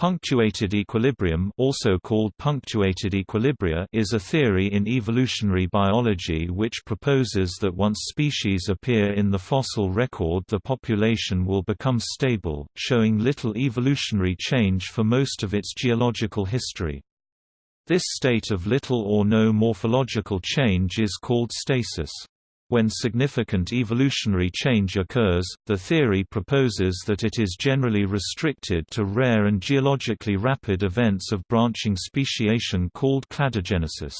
Punctuated equilibrium also called punctuated equilibria is a theory in evolutionary biology which proposes that once species appear in the fossil record the population will become stable, showing little evolutionary change for most of its geological history. This state of little or no morphological change is called stasis. When significant evolutionary change occurs, the theory proposes that it is generally restricted to rare and geologically rapid events of branching speciation called cladogenesis.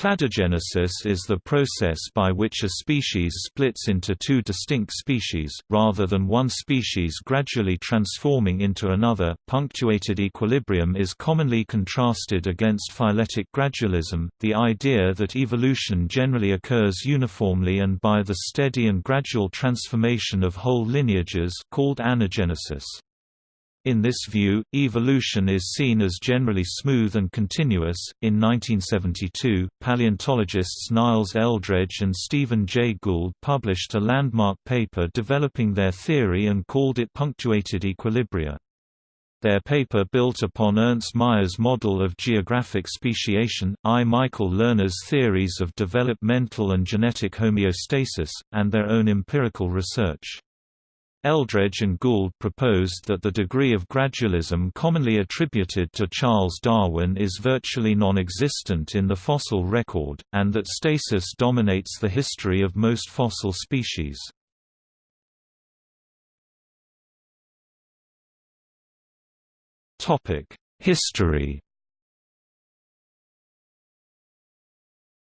Cladogenesis is the process by which a species splits into two distinct species, rather than one species gradually transforming into another. Punctuated equilibrium is commonly contrasted against phyletic gradualism, the idea that evolution generally occurs uniformly and by the steady and gradual transformation of whole lineages called anagenesis. In this view, evolution is seen as generally smooth and continuous. In 1972, paleontologists Niles Eldredge and Stephen Jay Gould published a landmark paper developing their theory and called it punctuated equilibria. Their paper built upon Ernst Mayr's model of geographic speciation, I. Michael Lerner's theories of developmental and genetic homeostasis, and their own empirical research. Eldredge and Gould proposed that the degree of gradualism commonly attributed to Charles Darwin is virtually non-existent in the fossil record, and that stasis dominates the history of most fossil species. History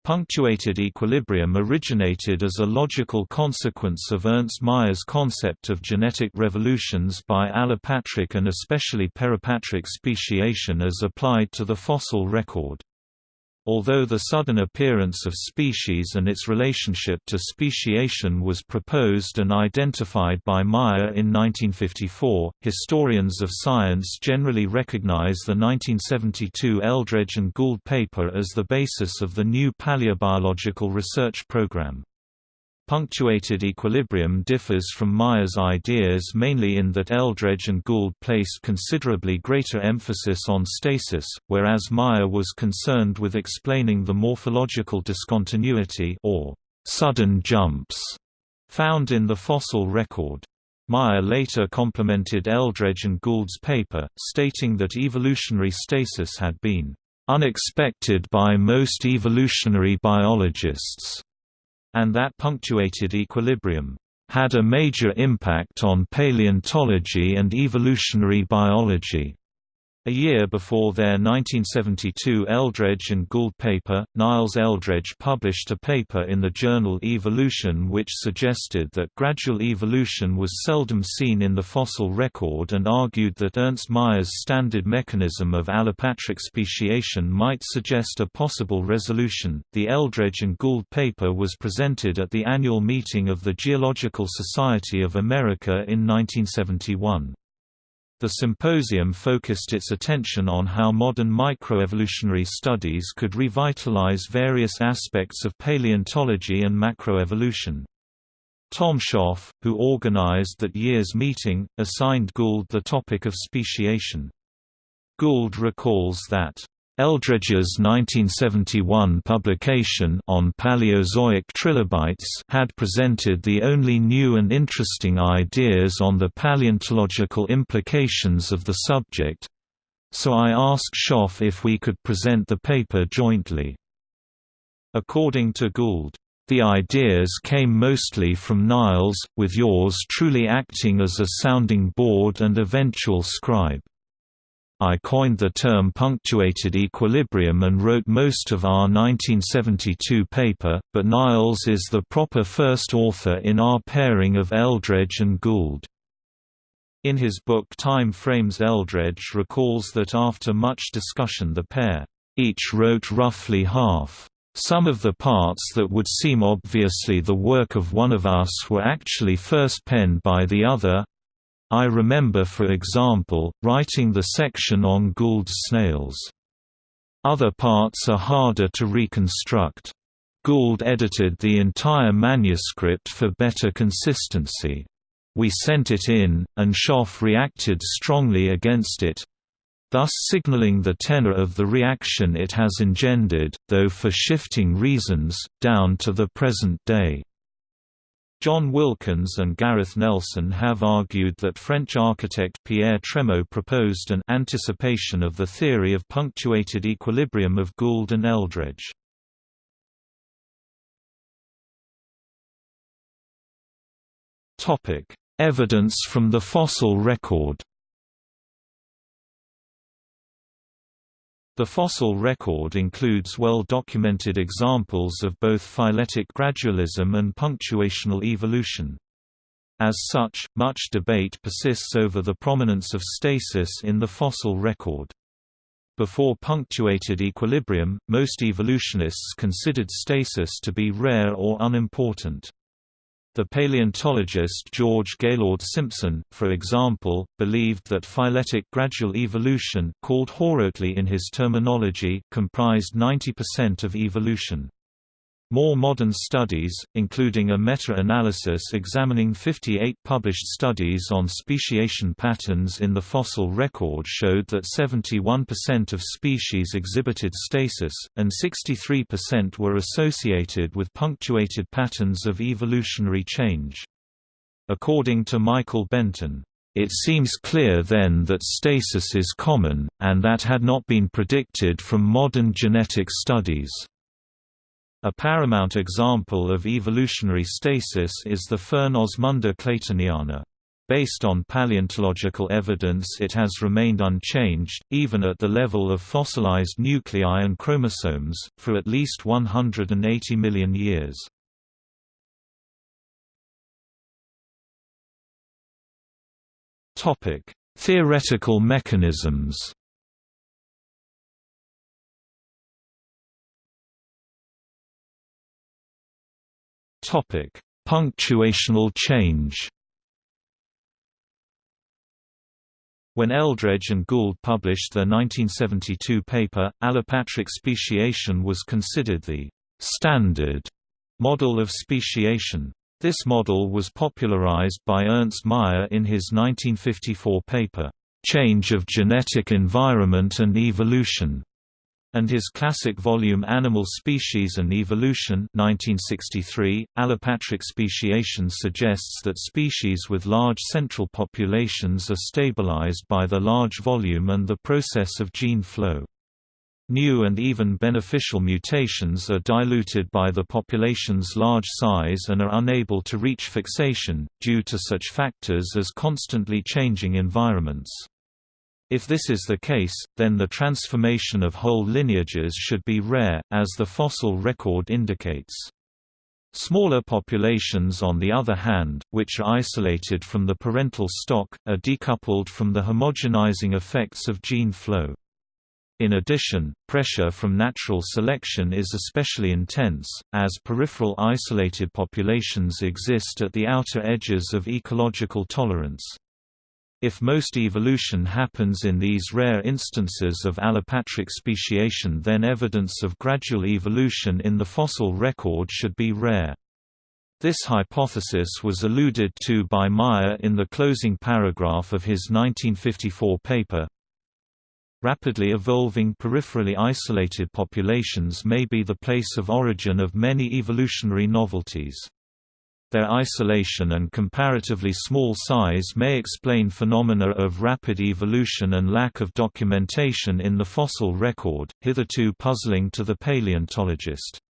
Punctuated equilibrium originated as a logical consequence of Ernst Mayr's concept of genetic revolutions by allopatric and especially peripatric speciation as applied to the fossil record. Although the sudden appearance of species and its relationship to speciation was proposed and identified by Mayr in 1954, historians of science generally recognize the 1972 Eldredge and Gould paper as the basis of the new paleobiological research program. Punctuated equilibrium differs from Mayr's ideas mainly in that Eldredge and Gould placed considerably greater emphasis on stasis, whereas Mayr was concerned with explaining the morphological discontinuity or sudden jumps found in the fossil record. Mayr later complimented Eldredge and Gould's paper, stating that evolutionary stasis had been unexpected by most evolutionary biologists and that punctuated equilibrium had a major impact on paleontology and evolutionary biology. A year before their 1972 Eldredge and Gould paper, Niles Eldredge published a paper in the journal Evolution which suggested that gradual evolution was seldom seen in the fossil record and argued that Ernst Mayr's standard mechanism of allopatric speciation might suggest a possible resolution. The Eldredge and Gould paper was presented at the annual meeting of the Geological Society of America in 1971. The symposium focused its attention on how modern microevolutionary studies could revitalize various aspects of paleontology and macroevolution. Tom Schopf, who organized that year's meeting, assigned Gould the topic of speciation. Gould recalls that Eldredge's 1971 publication on Paleozoic trilobites had presented the only new and interesting ideas on the paleontological implications of the subject, so I asked Schopf if we could present the paper jointly. According to Gould, the ideas came mostly from Niles, with yours truly acting as a sounding board and eventual scribe. I coined the term punctuated equilibrium and wrote most of our 1972 paper, but Niles is the proper first author in our pairing of Eldredge and Gould. In his book Time Frames Eldredge recalls that after much discussion the pair, each wrote roughly half. Some of the parts that would seem obviously the work of one of us were actually first penned by the other, I remember for example, writing the section on Gould's snails. Other parts are harder to reconstruct. Gould edited the entire manuscript for better consistency. We sent it in, and Schopf reacted strongly against it, thus signaling the tenor of the reaction it has engendered, though for shifting reasons, down to the present day. John Wilkins and Gareth Nelson have argued that French architect Pierre Trémaux proposed an anticipation of the theory of punctuated equilibrium of Gould and Eldredge. Evidence from the fossil record The fossil record includes well-documented examples of both phyletic gradualism and punctuational evolution. As such, much debate persists over the prominence of stasis in the fossil record. Before punctuated equilibrium, most evolutionists considered stasis to be rare or unimportant. The paleontologist George Gaylord Simpson, for example, believed that phyletic gradual evolution called horotely in his terminology comprised 90% of evolution. More modern studies, including a meta-analysis examining 58 published studies on speciation patterns in the fossil record showed that 71% of species exhibited stasis, and 63% were associated with punctuated patterns of evolutionary change. According to Michael Benton, it seems clear then that stasis is common, and that had not been predicted from modern genetic studies. A paramount example of evolutionary stasis is the fern Osmunda claytoniana. Based on paleontological evidence it has remained unchanged, even at the level of fossilized nuclei and chromosomes, for at least 180 million years. Theoretical mechanisms Topic: Punctuational change. When Eldredge and Gould published their 1972 paper, allopatric speciation was considered the standard model of speciation. This model was popularized by Ernst Mayr in his 1954 paper, Change of Genetic Environment and Evolution, and his classic volume Animal Species and Evolution 1963, allopatric speciation suggests that species with large central populations are stabilized by the large volume and the process of gene flow. New and even beneficial mutations are diluted by the population's large size and are unable to reach fixation, due to such factors as constantly changing environments. If this is the case, then the transformation of whole lineages should be rare, as the fossil record indicates. Smaller populations on the other hand, which are isolated from the parental stock, are decoupled from the homogenizing effects of gene flow. In addition, pressure from natural selection is especially intense, as peripheral isolated populations exist at the outer edges of ecological tolerance. If most evolution happens in these rare instances of allopatric speciation then evidence of gradual evolution in the fossil record should be rare. This hypothesis was alluded to by Mayr in the closing paragraph of his 1954 paper. Rapidly evolving peripherally isolated populations may be the place of origin of many evolutionary novelties. Their isolation and comparatively small size may explain phenomena of rapid evolution and lack of documentation in the fossil record, hitherto puzzling to the paleontologist.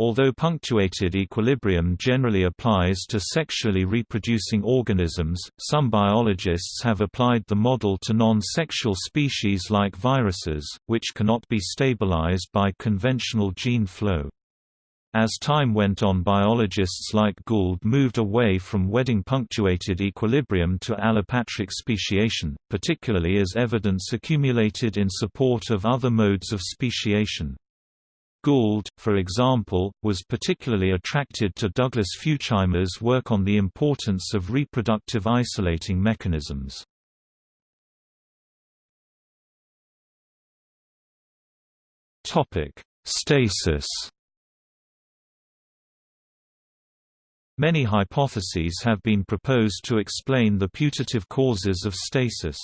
Although punctuated equilibrium generally applies to sexually reproducing organisms, some biologists have applied the model to non-sexual species like viruses, which cannot be stabilized by conventional gene flow. As time went on biologists like Gould moved away from wedding-punctuated equilibrium to allopatric speciation, particularly as evidence accumulated in support of other modes of speciation. Gould, for example, was particularly attracted to Douglas Futuyma's work on the importance of reproductive isolating mechanisms. Stasis Many hypotheses have been proposed to explain the putative causes of stasis.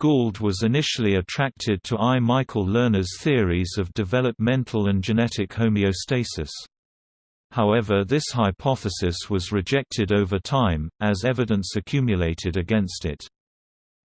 Gould was initially attracted to I. Michael Lerner's theories of developmental and genetic homeostasis. However this hypothesis was rejected over time, as evidence accumulated against it.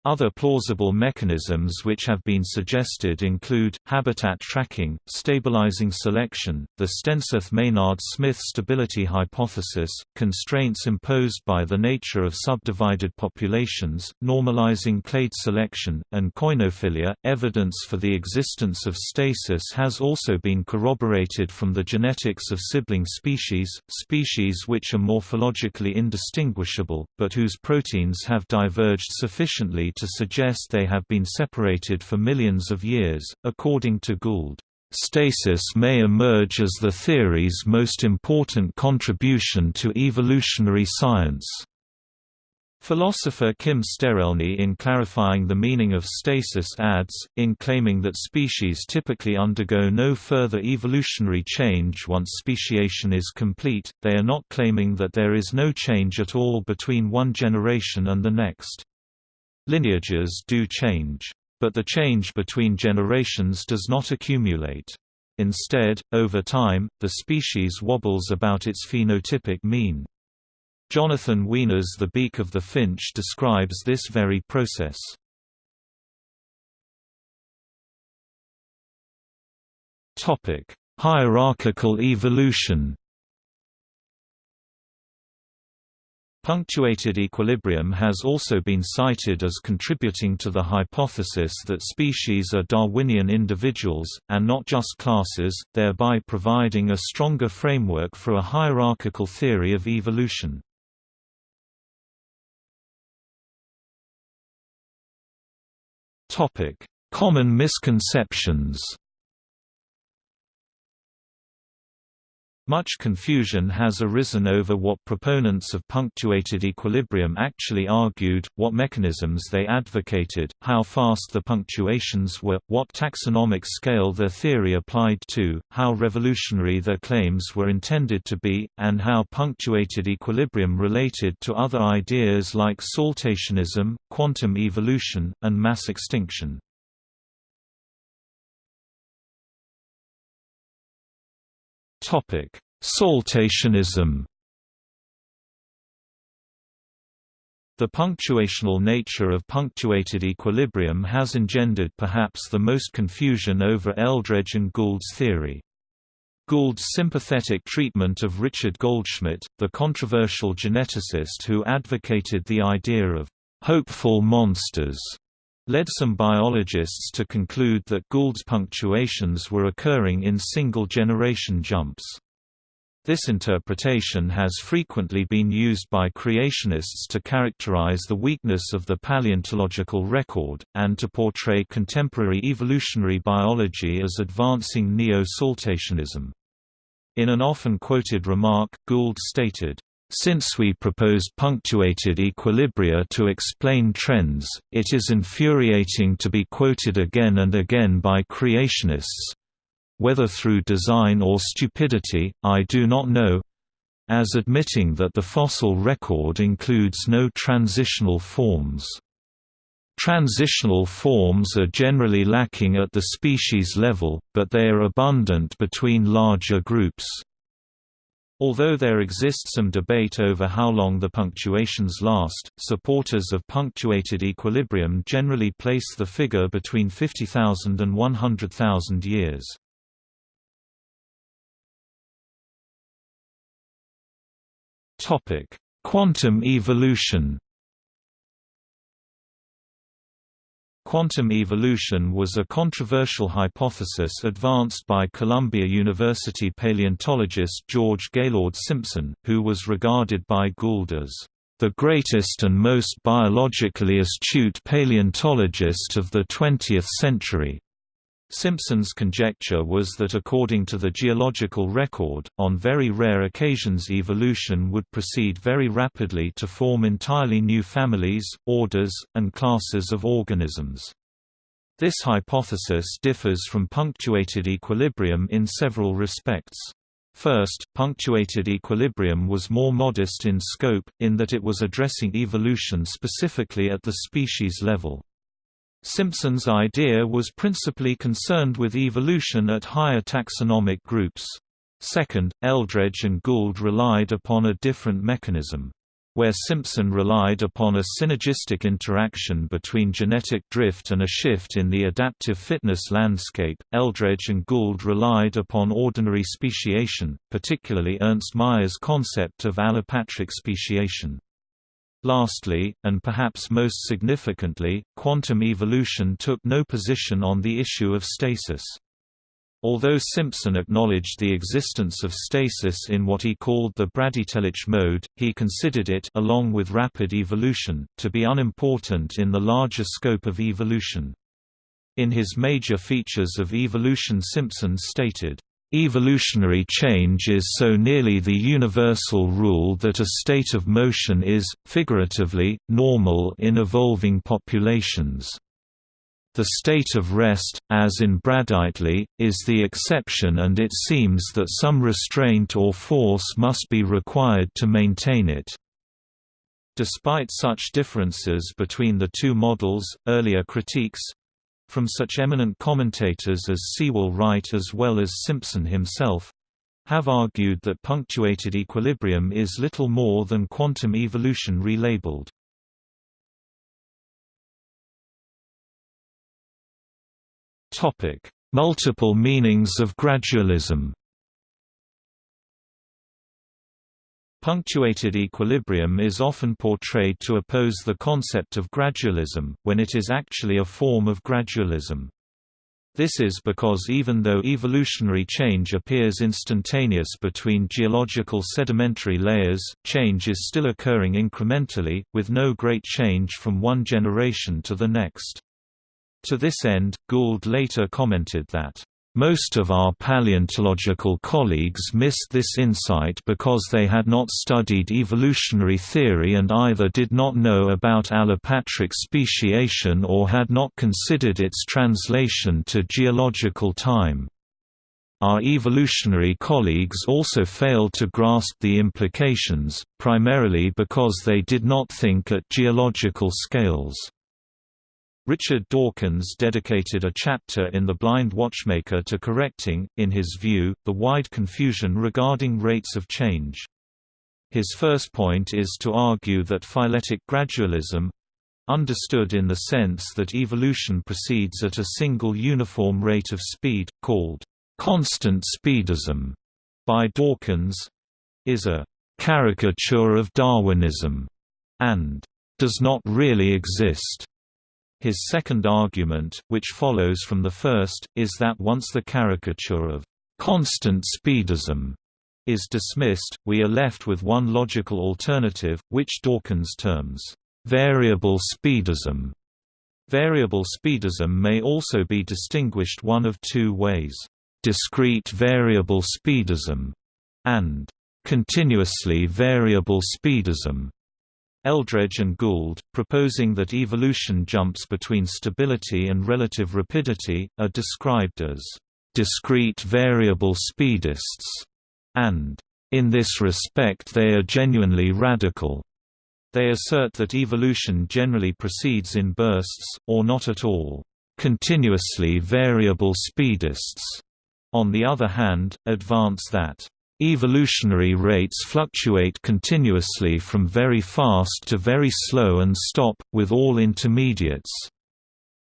Other plausible mechanisms which have been suggested include, habitat tracking, stabilizing selection, the Stenseth-Maynard-Smith stability hypothesis, constraints imposed by the nature of subdivided populations, normalizing clade selection, and koinophilia. Evidence for the existence of stasis has also been corroborated from the genetics of sibling species, species which are morphologically indistinguishable, but whose proteins have diverged sufficiently to suggest they have been separated for millions of years, according to Gould. Stasis may emerge as the theory's most important contribution to evolutionary science. Philosopher Kim Sterelny in clarifying the meaning of stasis adds, in claiming that species typically undergo no further evolutionary change once speciation is complete, they are not claiming that there is no change at all between one generation and the next. Lineages do change. But the change between generations does not accumulate. Instead, over time, the species wobbles about its phenotypic mean. Jonathan Weiner's The Beak of the Finch describes this very process. Hierarchical evolution Punctuated equilibrium has also been cited as contributing to the hypothesis that species are Darwinian individuals, and not just classes, thereby providing a stronger framework for a hierarchical theory of evolution. Common misconceptions Much confusion has arisen over what proponents of punctuated equilibrium actually argued, what mechanisms they advocated, how fast the punctuations were, what taxonomic scale their theory applied to, how revolutionary their claims were intended to be, and how punctuated equilibrium related to other ideas like saltationism, quantum evolution, and mass extinction. Topic: Saltationism. The punctuational nature of punctuated equilibrium has engendered perhaps the most confusion over Eldredge and Gould's theory. Gould's sympathetic treatment of Richard Goldschmidt, the controversial geneticist who advocated the idea of hopeful monsters, led some biologists to conclude that Gould's punctuations were occurring in single-generation jumps. This interpretation has frequently been used by creationists to characterize the weakness of the paleontological record, and to portray contemporary evolutionary biology as advancing neo-saltationism. In an often quoted remark, Gould stated, since we proposed punctuated equilibria to explain trends, it is infuriating to be quoted again and again by creationists. Whether through design or stupidity, I do not know as admitting that the fossil record includes no transitional forms. Transitional forms are generally lacking at the species level, but they are abundant between larger groups. Although there exists some debate over how long the punctuations last, supporters of punctuated equilibrium generally place the figure between 50,000 and 100,000 years. Quantum evolution Quantum evolution was a controversial hypothesis advanced by Columbia University paleontologist George Gaylord Simpson, who was regarded by Gould as the greatest and most biologically astute paleontologist of the 20th century. Simpson's conjecture was that according to the geological record, on very rare occasions evolution would proceed very rapidly to form entirely new families, orders, and classes of organisms. This hypothesis differs from punctuated equilibrium in several respects. First, punctuated equilibrium was more modest in scope, in that it was addressing evolution specifically at the species level. Simpson's idea was principally concerned with evolution at higher taxonomic groups. Second, Eldredge and Gould relied upon a different mechanism. Where Simpson relied upon a synergistic interaction between genetic drift and a shift in the adaptive fitness landscape, Eldredge and Gould relied upon ordinary speciation, particularly Ernst Mayr's concept of allopatric speciation. Lastly, and perhaps most significantly, quantum evolution took no position on the issue of stasis. Although Simpson acknowledged the existence of stasis in what he called the bradytelic mode, he considered it along with rapid evolution, to be unimportant in the larger scope of evolution. In his major features of evolution Simpson stated, Evolutionary change is so nearly the universal rule that a state of motion is, figuratively, normal in evolving populations. The state of rest, as in Bradytely, is the exception and it seems that some restraint or force must be required to maintain it. Despite such differences between the two models, earlier critiques, from such eminent commentators as Sewall Wright as well as Simpson himself have argued that punctuated equilibrium is little more than quantum evolution relabeled. Multiple meanings of gradualism Punctuated equilibrium is often portrayed to oppose the concept of gradualism, when it is actually a form of gradualism. This is because even though evolutionary change appears instantaneous between geological sedimentary layers, change is still occurring incrementally, with no great change from one generation to the next. To this end, Gould later commented that most of our paleontological colleagues missed this insight because they had not studied evolutionary theory and either did not know about allopatric speciation or had not considered its translation to geological time. Our evolutionary colleagues also failed to grasp the implications, primarily because they did not think at geological scales. Richard Dawkins dedicated a chapter in The Blind Watchmaker to correcting, in his view, the wide confusion regarding rates of change. His first point is to argue that phyletic gradualism understood in the sense that evolution proceeds at a single uniform rate of speed, called constant speedism by Dawkins is a caricature of Darwinism and does not really exist. His second argument, which follows from the first, is that once the caricature of constant speedism is dismissed, we are left with one logical alternative, which Dawkins terms variable speedism. Variable speedism may also be distinguished one of two ways, discrete variable speedism and continuously variable speedism. Eldredge and Gould, proposing that evolution jumps between stability and relative rapidity, are described as discrete variable speedists, and in this respect they are genuinely radical. They assert that evolution generally proceeds in bursts, or not at all, continuously variable speedists. On the other hand, advance that Evolutionary rates fluctuate continuously from very fast to very slow and stop, with all intermediates.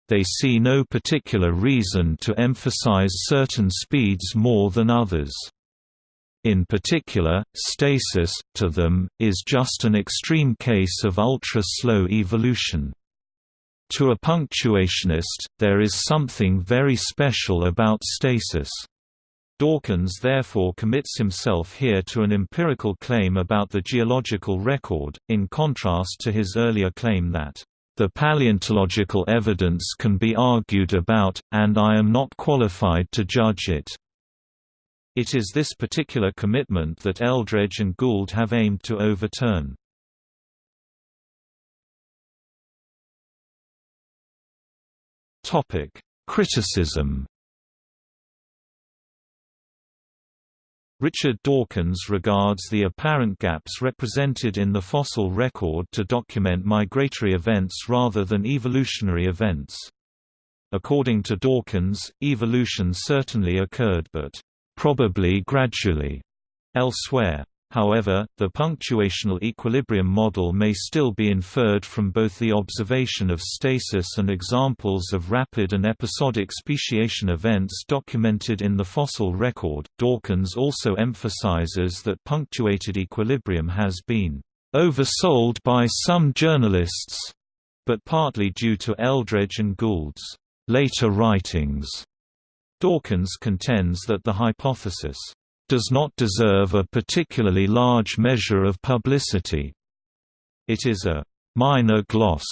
They see no particular reason to emphasize certain speeds more than others. In particular, stasis, to them, is just an extreme case of ultra-slow evolution. To a punctuationist, there is something very special about stasis. Dawkins therefore commits himself here to an empirical claim about the geological record, in contrast to his earlier claim that, "...the paleontological evidence can be argued about, and I am not qualified to judge it." It is this particular commitment that Eldredge and Gould have aimed to overturn. Criticism Richard Dawkins regards the apparent gaps represented in the fossil record to document migratory events rather than evolutionary events. According to Dawkins, evolution certainly occurred but probably gradually elsewhere. However, the punctuational equilibrium model may still be inferred from both the observation of stasis and examples of rapid and episodic speciation events documented in the fossil record. Dawkins also emphasizes that punctuated equilibrium has been oversold by some journalists, but partly due to Eldredge and Gould's later writings. Dawkins contends that the hypothesis does not deserve a particularly large measure of publicity. It is a minor gloss,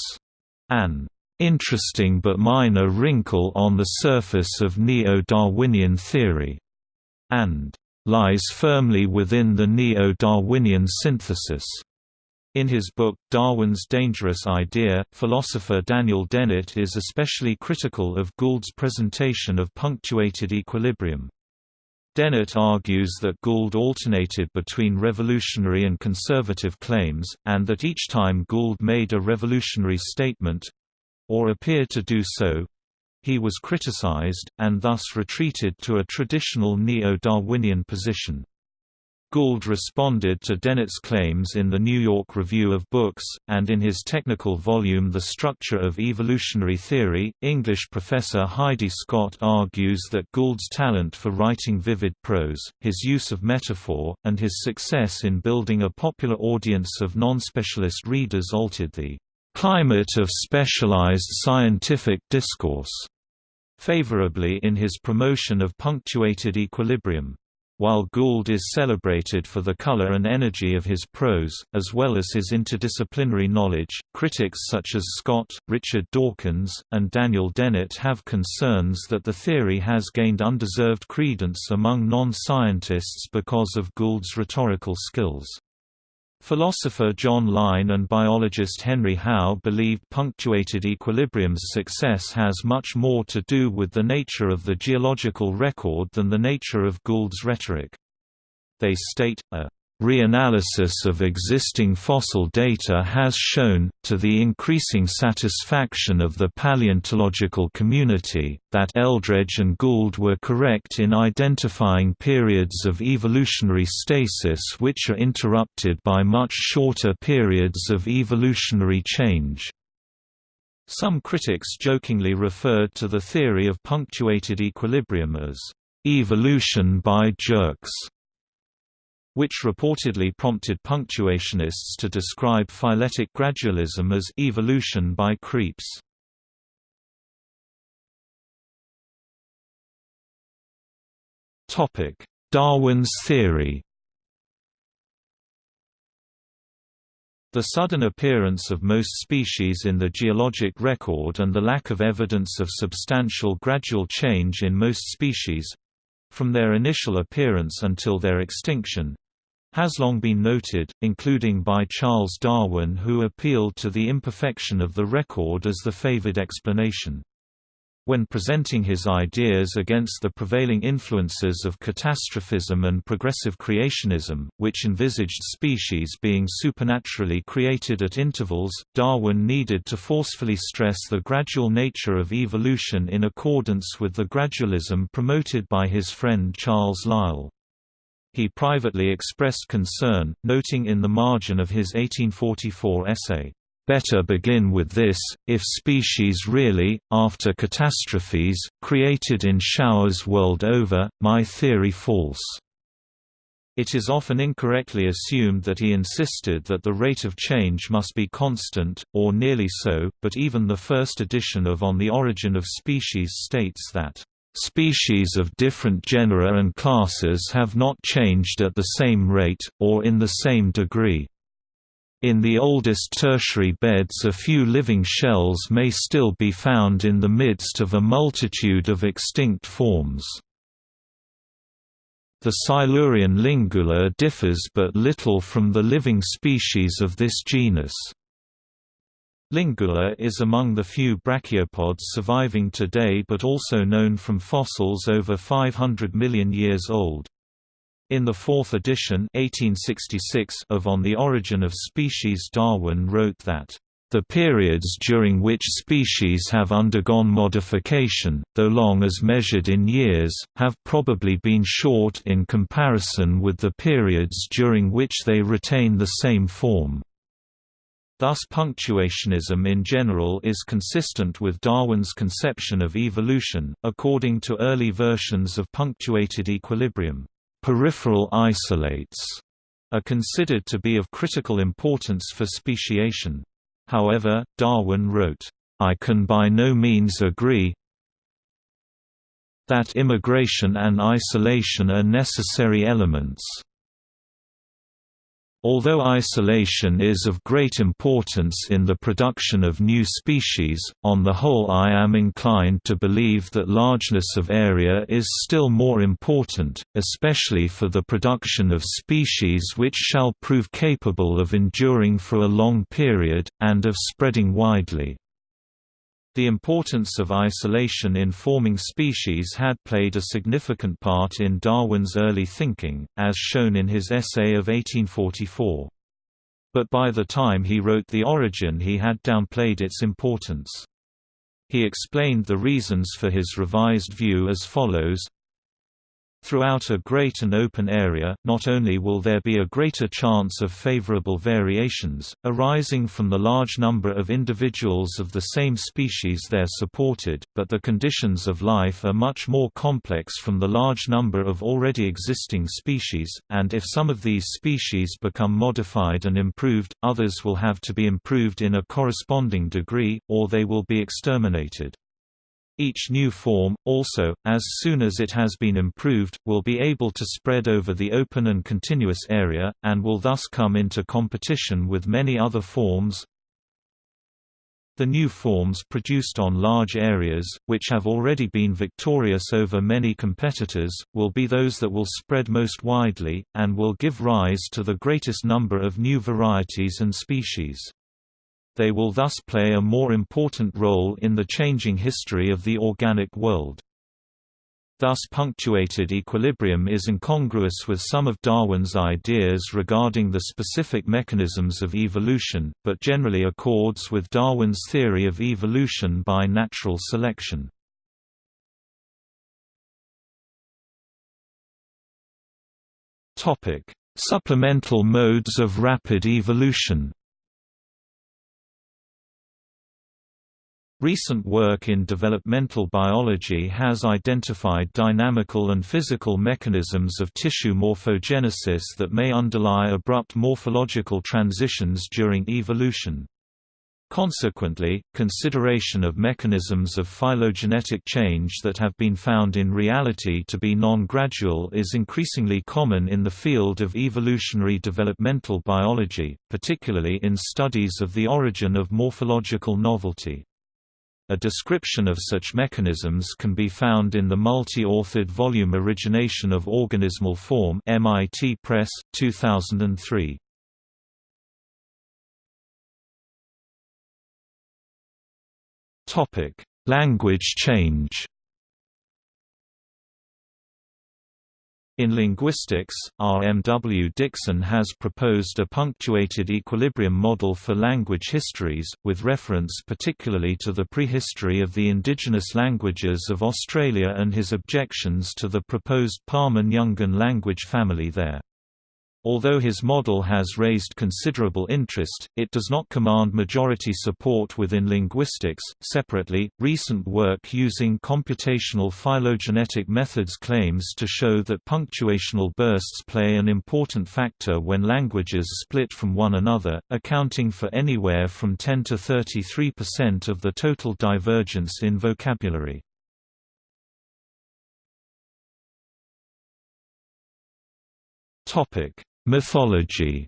an interesting but minor wrinkle on the surface of neo-Darwinian theory, and lies firmly within the neo-Darwinian synthesis. In his book, Darwin's Dangerous Idea, philosopher Daniel Dennett is especially critical of Gould's presentation of punctuated equilibrium. Dennett argues that Gould alternated between revolutionary and conservative claims, and that each time Gould made a revolutionary statement—or appeared to do so—he was criticized, and thus retreated to a traditional neo-Darwinian position. Gould responded to Dennett's claims in the New York Review of Books, and in his technical volume The Structure of Evolutionary Theory. English professor Heidi Scott argues that Gould's talent for writing vivid prose, his use of metaphor, and his success in building a popular audience of non-specialist readers altered the climate of specialized scientific discourse favorably in his promotion of punctuated equilibrium. While Gould is celebrated for the color and energy of his prose, as well as his interdisciplinary knowledge, critics such as Scott, Richard Dawkins, and Daniel Dennett have concerns that the theory has gained undeserved credence among non-scientists because of Gould's rhetorical skills. Philosopher John Lyne and biologist Henry Howe believed punctuated equilibrium's success has much more to do with the nature of the geological record than the nature of Gould's rhetoric. They state, a Reanalysis of existing fossil data has shown, to the increasing satisfaction of the paleontological community, that Eldredge and Gould were correct in identifying periods of evolutionary stasis which are interrupted by much shorter periods of evolutionary change. Some critics jokingly referred to the theory of punctuated equilibrium as evolution by jerks which reportedly prompted punctuationists to describe phyletic gradualism as evolution by creeps. Topic: Darwin's theory. The sudden appearance of most species in the geologic record and the lack of evidence of substantial gradual change in most species—from their initial appearance until their extinction, has long been noted, including by Charles Darwin who appealed to the imperfection of the record as the favored explanation. When presenting his ideas against the prevailing influences of catastrophism and progressive creationism, which envisaged species being supernaturally created at intervals, Darwin needed to forcefully stress the gradual nature of evolution in accordance with the gradualism promoted by his friend Charles Lyell. He privately expressed concern, noting in the margin of his 1844 essay, "...better begin with this, if species really, after catastrophes, created in showers world over, my theory false." It is often incorrectly assumed that he insisted that the rate of change must be constant, or nearly so, but even the first edition of On the Origin of Species states that Species of different genera and classes have not changed at the same rate, or in the same degree. In the oldest tertiary beds a few living shells may still be found in the midst of a multitude of extinct forms. The Silurian lingula differs but little from the living species of this genus. Lingula is among the few brachiopods surviving today but also known from fossils over 500 million years old. In the fourth edition 1866 of On the Origin of Species Darwin wrote that The periods during which species have undergone modification, though long as measured in years, have probably been short in comparison with the periods during which they retain the same form. Thus punctuationism in general is consistent with Darwin's conception of evolution. According to early versions of punctuated equilibrium, peripheral isolates are considered to be of critical importance for speciation. However, Darwin wrote, I can by no means agree that immigration and isolation are necessary elements. Although isolation is of great importance in the production of new species, on the whole I am inclined to believe that largeness of area is still more important, especially for the production of species which shall prove capable of enduring for a long period, and of spreading widely. The importance of isolation in forming species had played a significant part in Darwin's early thinking, as shown in his essay of 1844. But by the time he wrote The Origin he had downplayed its importance. He explained the reasons for his revised view as follows Throughout a great and open area, not only will there be a greater chance of favorable variations, arising from the large number of individuals of the same species there supported, but the conditions of life are much more complex from the large number of already existing species, and if some of these species become modified and improved, others will have to be improved in a corresponding degree, or they will be exterminated. Each new form, also, as soon as it has been improved, will be able to spread over the open and continuous area, and will thus come into competition with many other forms. The new forms produced on large areas, which have already been victorious over many competitors, will be those that will spread most widely, and will give rise to the greatest number of new varieties and species they will thus play a more important role in the changing history of the organic world. Thus punctuated equilibrium is incongruous with some of Darwin's ideas regarding the specific mechanisms of evolution, but generally accords with Darwin's theory of evolution by natural selection. Supplemental modes of rapid evolution Recent work in developmental biology has identified dynamical and physical mechanisms of tissue morphogenesis that may underlie abrupt morphological transitions during evolution. Consequently, consideration of mechanisms of phylogenetic change that have been found in reality to be non-gradual is increasingly common in the field of evolutionary developmental biology, particularly in studies of the origin of morphological novelty. A description of such mechanisms can be found in the multi-authored volume Origination of Organismal Form MIT Press, 2003. Language change In linguistics, R. M. W. Dixon has proposed a punctuated equilibrium model for language histories, with reference particularly to the prehistory of the indigenous languages of Australia and his objections to the proposed Pama-Nyungan language family there. Although his model has raised considerable interest, it does not command majority support within linguistics. Separately, recent work using computational phylogenetic methods claims to show that punctuational bursts play an important factor when languages split from one another, accounting for anywhere from 10 to 33% of the total divergence in vocabulary. Topic: Mythology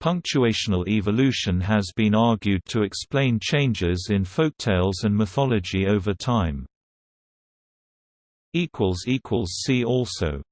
Punctuational evolution has been argued to explain changes in folktales and mythology over time. See also